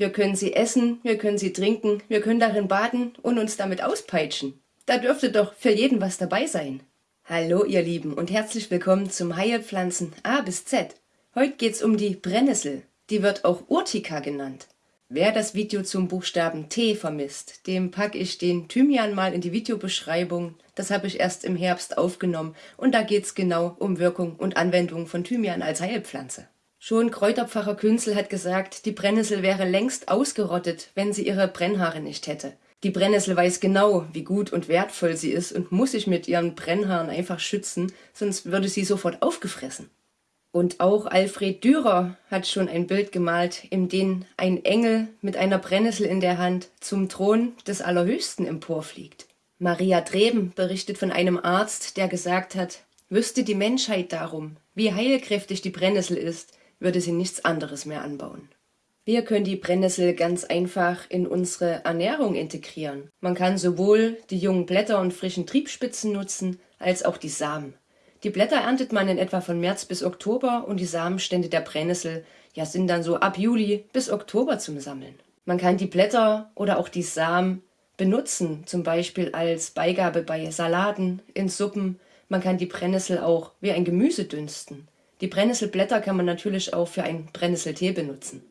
Wir können sie essen, wir können sie trinken, wir können darin baden und uns damit auspeitschen. Da dürfte doch für jeden was dabei sein. Hallo ihr Lieben und herzlich willkommen zum Heilpflanzen A bis Z. Heute geht's um die Brennnessel. Die wird auch Urtica genannt. Wer das Video zum Buchstaben T vermisst, dem packe ich den Thymian mal in die Videobeschreibung. Das habe ich erst im Herbst aufgenommen und da geht's genau um Wirkung und Anwendung von Thymian als Heilpflanze. Schon Kräuterpfarrer Künzel hat gesagt, die Brennnessel wäre längst ausgerottet, wenn sie ihre Brennhaare nicht hätte. Die Brennnessel weiß genau, wie gut und wertvoll sie ist und muss sich mit ihren Brennhaaren einfach schützen, sonst würde sie sofort aufgefressen. Und auch Alfred Dürer hat schon ein Bild gemalt, in dem ein Engel mit einer Brennnessel in der Hand zum Thron des Allerhöchsten emporfliegt. Maria Treben berichtet von einem Arzt, der gesagt hat, wüsste die Menschheit darum, wie heilkräftig die Brennnessel ist, würde sie nichts anderes mehr anbauen. Wir können die Brennnessel ganz einfach in unsere Ernährung integrieren. Man kann sowohl die jungen Blätter und frischen Triebspitzen nutzen, als auch die Samen. Die Blätter erntet man in etwa von März bis Oktober und die Samenstände der Brennnessel ja, sind dann so ab Juli bis Oktober zum Sammeln. Man kann die Blätter oder auch die Samen benutzen, zum Beispiel als Beigabe bei Salaten, in Suppen. Man kann die Brennnessel auch wie ein Gemüse dünsten. Die Brennnesselblätter kann man natürlich auch für einen Brennnesseltee benutzen.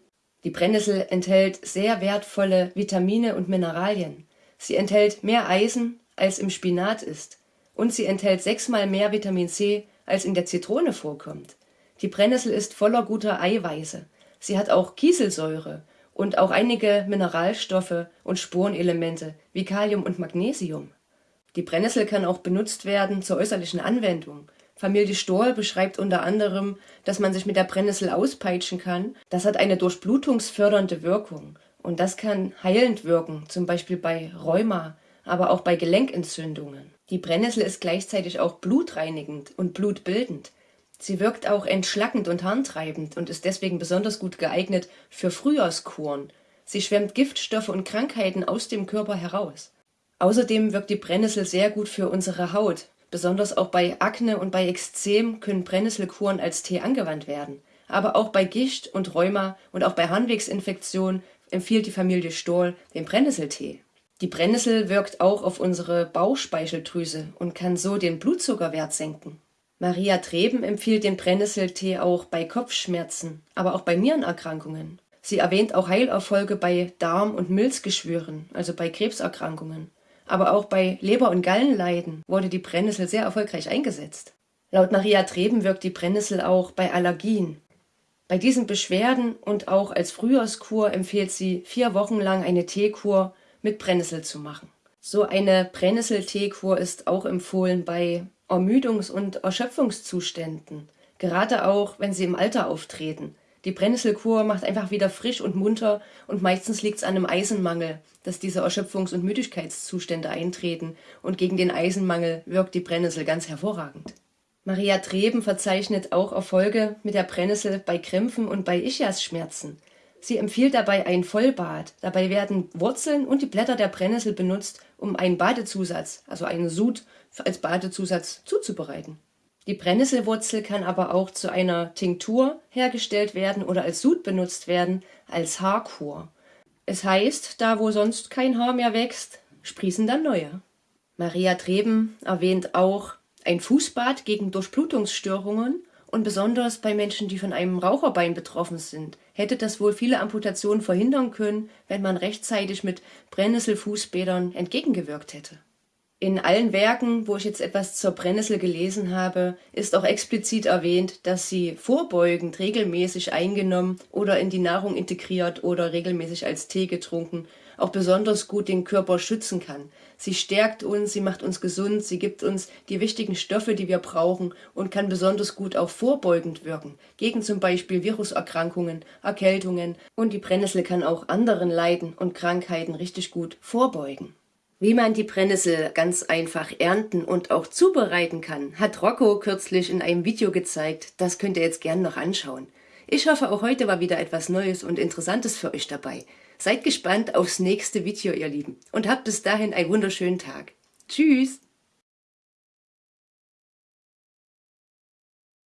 Die Brennnessel enthält sehr wertvolle Vitamine und Mineralien. Sie enthält mehr Eisen, als im Spinat ist und sie enthält sechsmal mehr Vitamin C, als in der Zitrone vorkommt. Die Brennnessel ist voller guter Eiweiße. Sie hat auch Kieselsäure und auch einige Mineralstoffe und Spurenelemente wie Kalium und Magnesium. Die Brennnessel kann auch benutzt werden zur äußerlichen Anwendung. Familie Stohl beschreibt unter anderem, dass man sich mit der Brennnessel auspeitschen kann. Das hat eine durchblutungsfördernde Wirkung und das kann heilend wirken, zum Beispiel bei Rheuma, aber auch bei Gelenkentzündungen. Die Brennnessel ist gleichzeitig auch blutreinigend und blutbildend. Sie wirkt auch entschlackend und harntreibend und ist deswegen besonders gut geeignet für Frühjahrskuren. Sie schwemmt Giftstoffe und Krankheiten aus dem Körper heraus. Außerdem wirkt die Brennnessel sehr gut für unsere Haut. Besonders auch bei Akne und bei Ekzem können Brennnesselkuren als Tee angewandt werden. Aber auch bei Gicht und Rheuma und auch bei Harnwegsinfektionen empfiehlt die Familie Stohl den Brennnesseltee. Die Brennnessel wirkt auch auf unsere Bauchspeicheldrüse und kann so den Blutzuckerwert senken. Maria Treben empfiehlt den Brennnesseltee auch bei Kopfschmerzen, aber auch bei Nierenerkrankungen. Sie erwähnt auch Heilerfolge bei Darm- und Milzgeschwüren, also bei Krebserkrankungen. Aber auch bei Leber- und Gallenleiden wurde die Brennnessel sehr erfolgreich eingesetzt. Laut Maria Treben wirkt die Brennnessel auch bei Allergien. Bei diesen Beschwerden und auch als Frühjahrskur empfiehlt sie vier Wochen lang eine Teekur mit Brennnessel zu machen. So eine Brennnesselteekur ist auch empfohlen bei Ermüdungs- und Erschöpfungszuständen, gerade auch, wenn sie im Alter auftreten. Die Brennnesselkur macht einfach wieder frisch und munter und meistens liegt es an einem Eisenmangel, dass diese Erschöpfungs- und Müdigkeitszustände eintreten und gegen den Eisenmangel wirkt die Brennnessel ganz hervorragend. Maria Treben verzeichnet auch Erfolge mit der Brennnessel bei Krämpfen und bei Ischiasschmerzen. Sie empfiehlt dabei ein Vollbad. Dabei werden Wurzeln und die Blätter der Brennnessel benutzt, um einen Badezusatz, also einen Sud, als Badezusatz zuzubereiten. Die Brennnesselwurzel kann aber auch zu einer Tinktur hergestellt werden oder als Sud benutzt werden, als Haarkur. Es heißt, da wo sonst kein Haar mehr wächst, sprießen dann neue. Maria Treben erwähnt auch ein Fußbad gegen Durchblutungsstörungen und besonders bei Menschen, die von einem Raucherbein betroffen sind, hätte das wohl viele Amputationen verhindern können, wenn man rechtzeitig mit Brennnesselfußbädern entgegengewirkt hätte. In allen Werken, wo ich jetzt etwas zur Brennnessel gelesen habe, ist auch explizit erwähnt, dass sie vorbeugend regelmäßig eingenommen oder in die Nahrung integriert oder regelmäßig als Tee getrunken auch besonders gut den Körper schützen kann. Sie stärkt uns, sie macht uns gesund, sie gibt uns die wichtigen Stoffe, die wir brauchen und kann besonders gut auch vorbeugend wirken, gegen zum Beispiel Viruserkrankungen, Erkältungen und die Brennnessel kann auch anderen Leiden und Krankheiten richtig gut vorbeugen. Wie man die Brennnessel ganz einfach ernten und auch zubereiten kann, hat Rocco kürzlich in einem Video gezeigt. Das könnt ihr jetzt gern noch anschauen. Ich hoffe, auch heute war wieder etwas Neues und Interessantes für euch dabei. Seid gespannt aufs nächste Video, ihr Lieben, und habt bis dahin einen wunderschönen Tag. Tschüss!